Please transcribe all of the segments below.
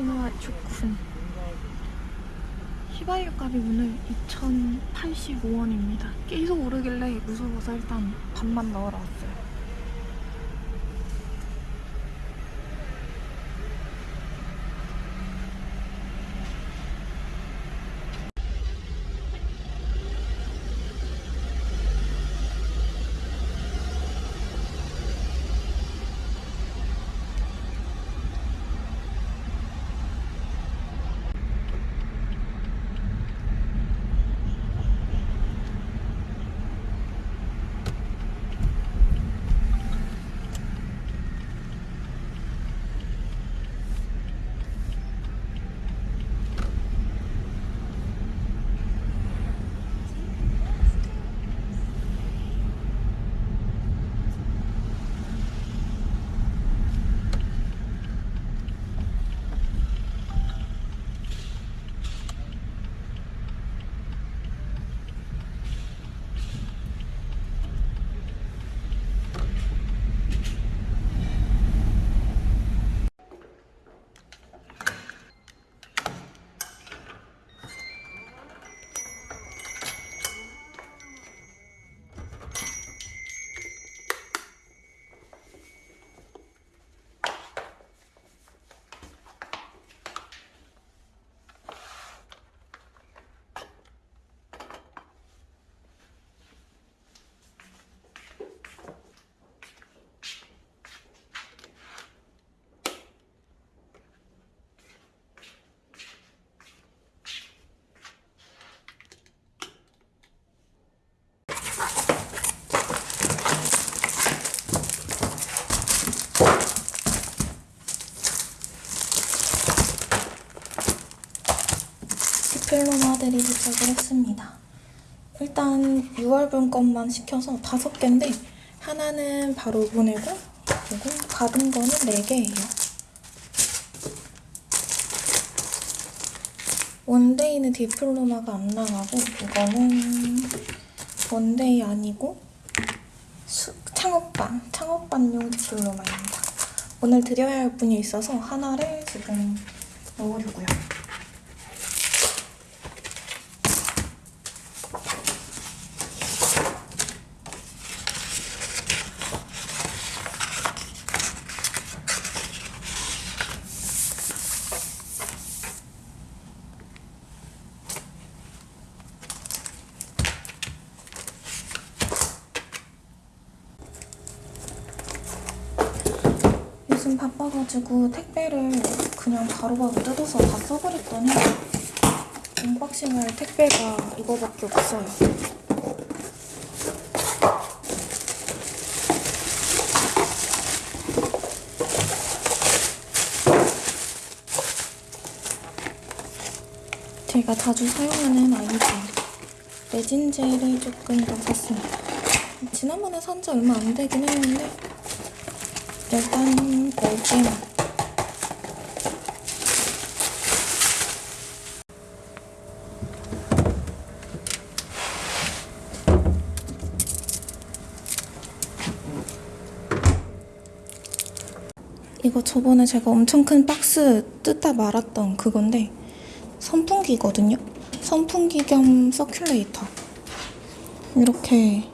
신화 좋군. 휘발유 값이 오늘 2,085원입니다. 계속 오르길래 무서워서 일단 반만 넣으러 왔어요. diploma들이 도착을 했습니다. 일단 6월분 것만 시켜서 다섯 개인데 하나는 바로 보내고 그리고 받은 거는 4개예요. one day는 diploma가 안 나가고 이거는 one day 아니고 수, 창업반, 창업반용 diploma입니다. 오늘 드려야 할 분이 있어서 하나를 지금 넣으려고요. 요즘 바빠가지고 택배를 그냥 바로 바로 뜯어서 다 써버렸더니 언박싱할 택배가 이거밖에 없어요. 제가 자주 사용하는 아이즈 레진젤을 조금 더 샀습니다. 지난번에 산 지 얼마 안 되긴 했는데 일단 4개만 이거 저번에 제가 엄청 큰 박스 뜯다 말았던 그건데 선풍기거든요? 선풍기 겸 서큘레이터. 이렇게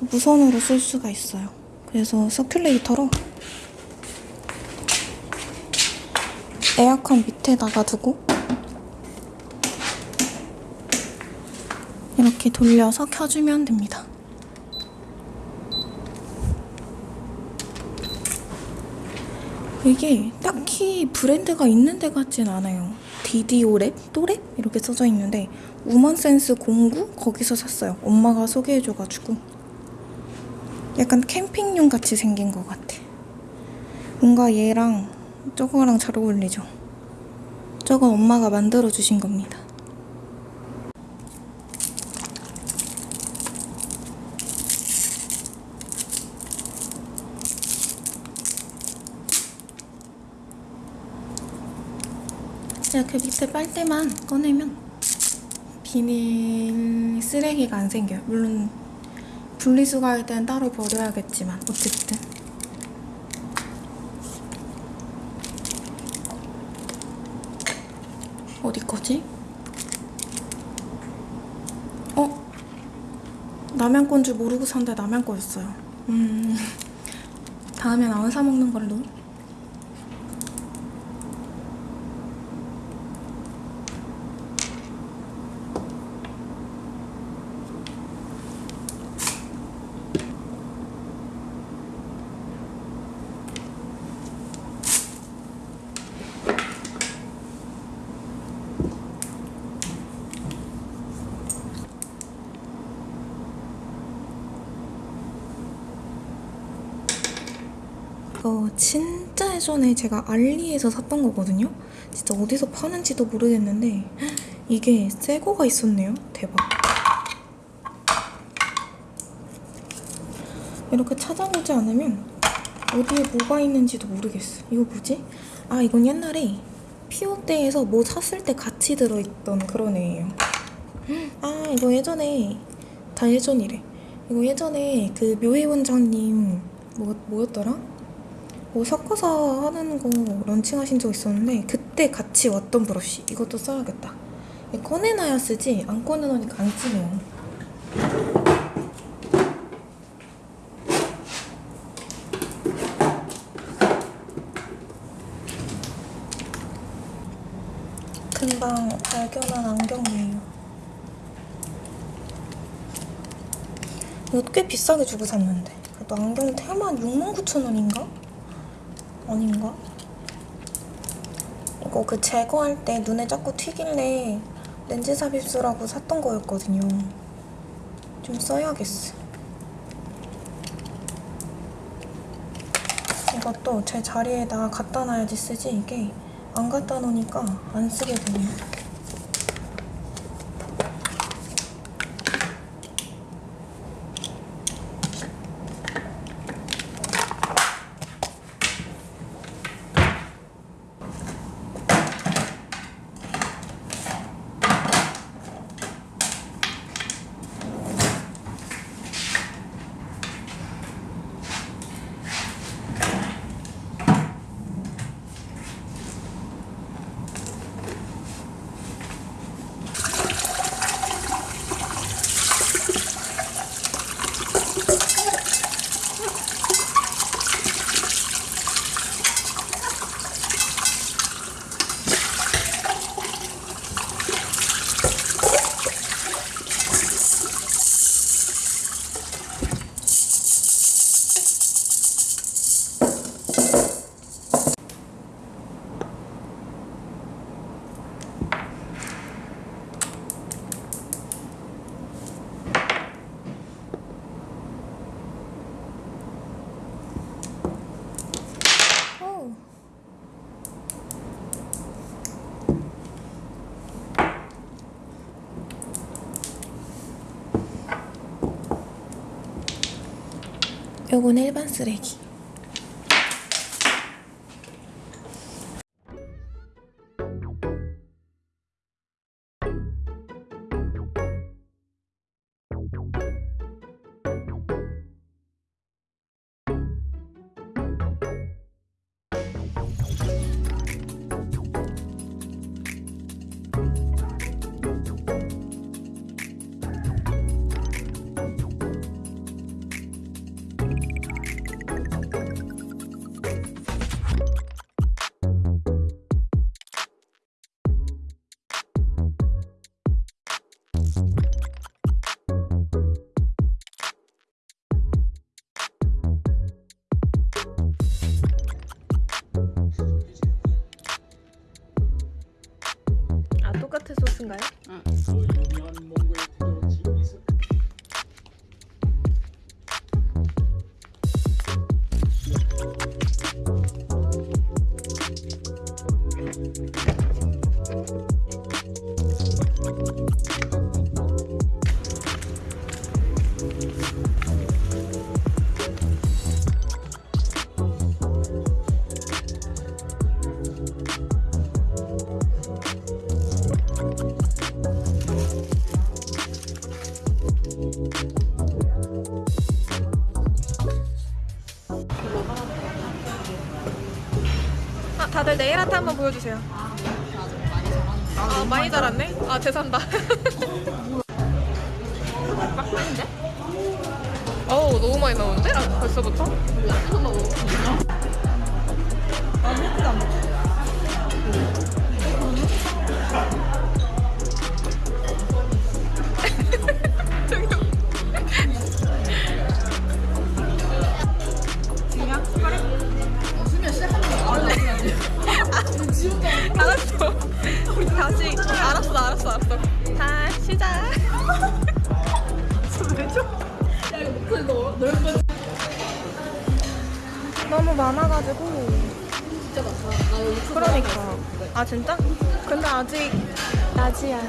무선으로 쓸 수가 있어요. 그래서 서큘레이터로 에어컨 밑에다가 두고 이렇게 돌려서 켜주면 됩니다. 이게 딱히 브랜드가 있는 데 같진 않아요. 디디오랩? 또랩? 이렇게 써져 있는데 우먼센스 09? 거기서 샀어요. 엄마가 소개해줘가지고 약간 캠핑용 같이 생긴 것 같아. 뭔가 얘랑 저거랑 잘 어울리죠? 저건 엄마가 만들어주신 겁니다. 이렇게 밑에 빨대만 꺼내면 비닐 쓰레기가 안 생겨요. 물론 분리수거할 때는 따로 버려야겠지만 어쨌든 어디 거지? 어? 남양 건줄 모르고 산데 남양 거였어요. 음. 다음엔 안사 먹는 걸로. 이거 진짜 예전에 제가 알리에서 샀던 거거든요. 진짜 어디서 파는지도 모르겠는데 이게 새 거가 있었네요. 대박. 이렇게 찾아보지 않으면 어디에 뭐가 있는지도 모르겠어. 이거 뭐지? 아 이건 옛날에 피오떼에서 뭐 샀을 때 같이 들어있던 그런 애예요. 아 이거 예전에 다 예전이래. 이거 예전에 그 묘해 원장님 뭐 뭐였더라? 뭐 섞어서 하는 거 런칭하신 적 있었는데 그때 같이 왔던 브러쉬 이것도 써야겠다. 꺼내놔야 쓰지 안 꺼내놓으니까 안 쓰네요. 금방 발견한 안경이에요. 이거 꽤 비싸게 주고 샀는데 그래도 안경 테만 69,000원인가? 아닌가? 이거 그 제거할 때 눈에 자꾸 튀길래 렌즈 삽입술하고 샀던 거였거든요. 좀 써야겠어. 이것도 제 자리에다 갖다 놔야지 쓰지 이게 안 갖다 놓으니까 안 쓰게 되네요. 오. 요건 일반 쓰레기. 아 다들 네일 아트 한번 보여주세요. 아 많이 자랐네? 아 죄송합니다 어우 너무 많이 나오는데? 아, 벌써부터? 알았어, 알았어. 다 시작. 너무 많아가지고. 진짜 많다. 나 그러니까. 아 진짜? 근데 아직 낮이야.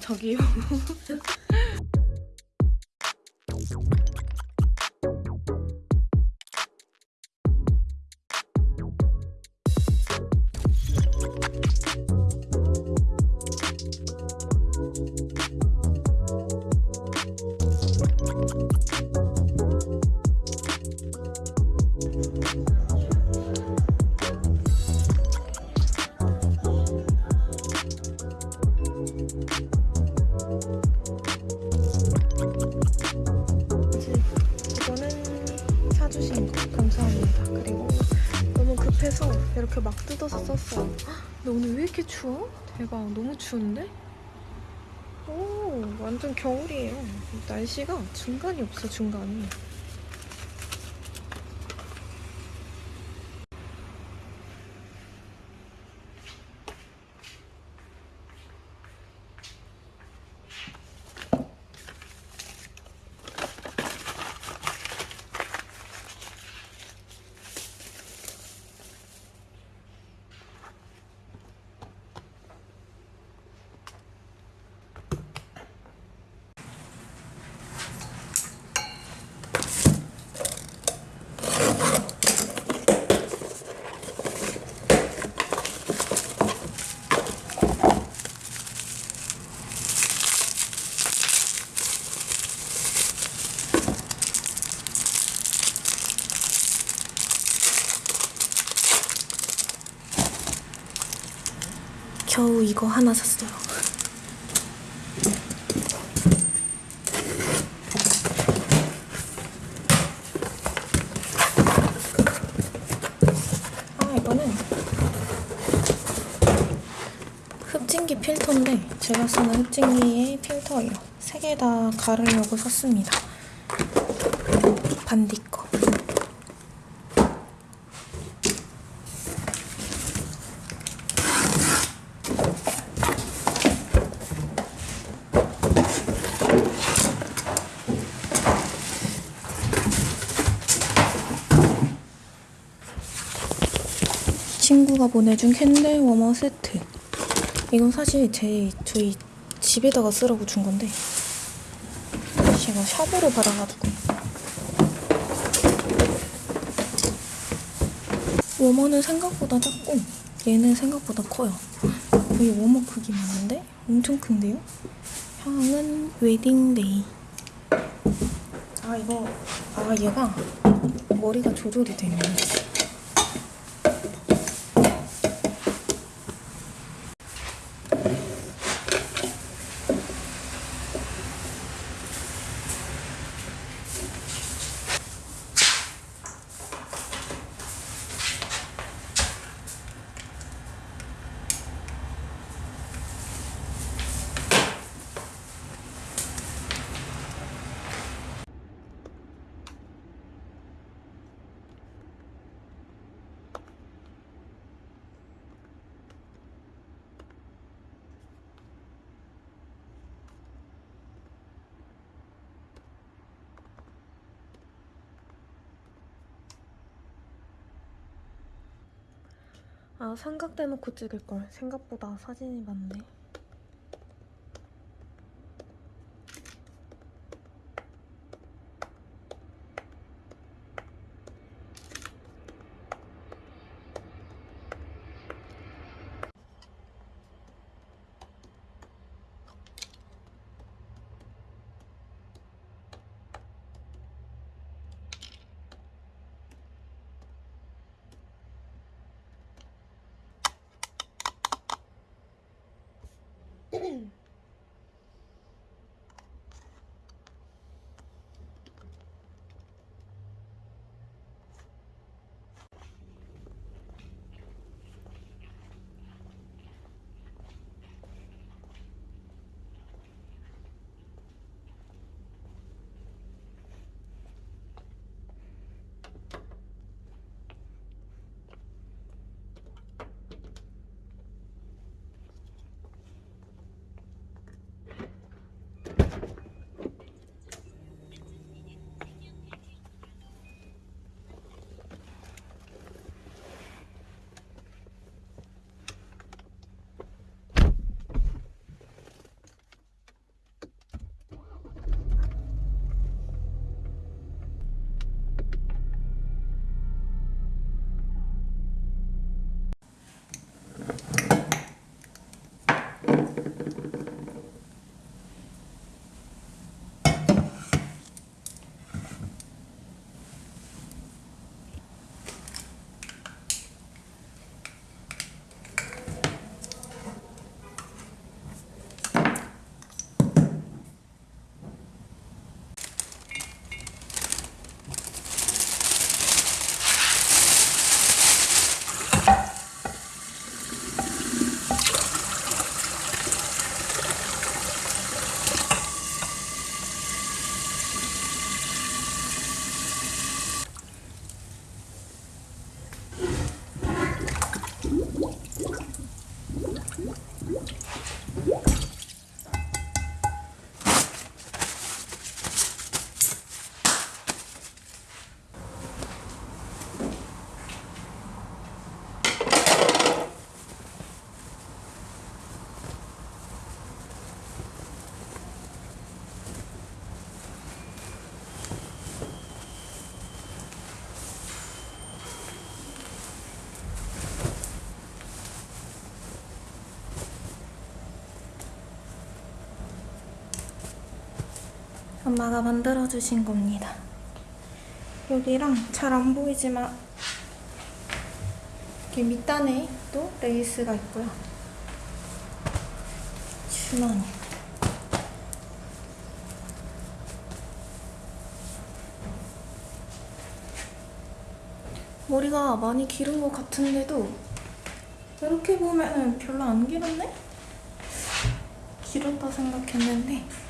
저기요. 이렇게 추워? 대박, 너무 추운데? 오, 완전 겨울이에요. 날씨가 중간이 없어, 중간이. 겨우 이거 하나 샀어요. 아 이거는 흡진기 필터인데 제가 쓰는 흡진기의 필터예요. 세 개 다 가르려고 샀습니다. 반디 거. 친구가 보내준 candle warmer 세트. 이건 사실 제 저희 집에다가 쓰라고 준 건데 제가 shop으로 받아가지고 워머는 생각보다 작고 얘는 생각보다 커요. 거의 워머 크기 맞는데 엄청 큰데요? 향은 wedding day. 아 이거 아 얘가 머리가 조절이 되네. 아 삼각 대놓고 찍을 걸 생각보다 사진이 많네. 엄마가 만들어주신 겁니다. 여기랑 잘 안 보이지만 이렇게 밑단에 또 레이스가 있고요. 주머니. 머리가 많이 기른 것 같은데도 이렇게 보면은 별로 안 길었네? 길었다 생각했는데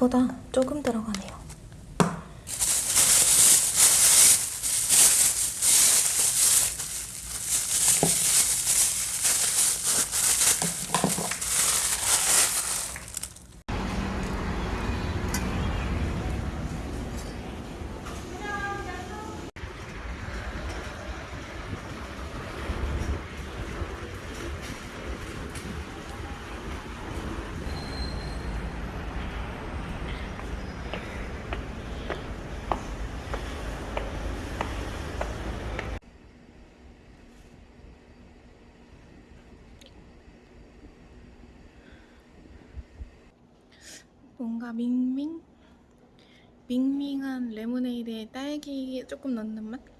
생각보다 조금 들어가네요. 뭔가 밍밍? 밍밍한 레모네이드에 딸기 조금 넣는 맛?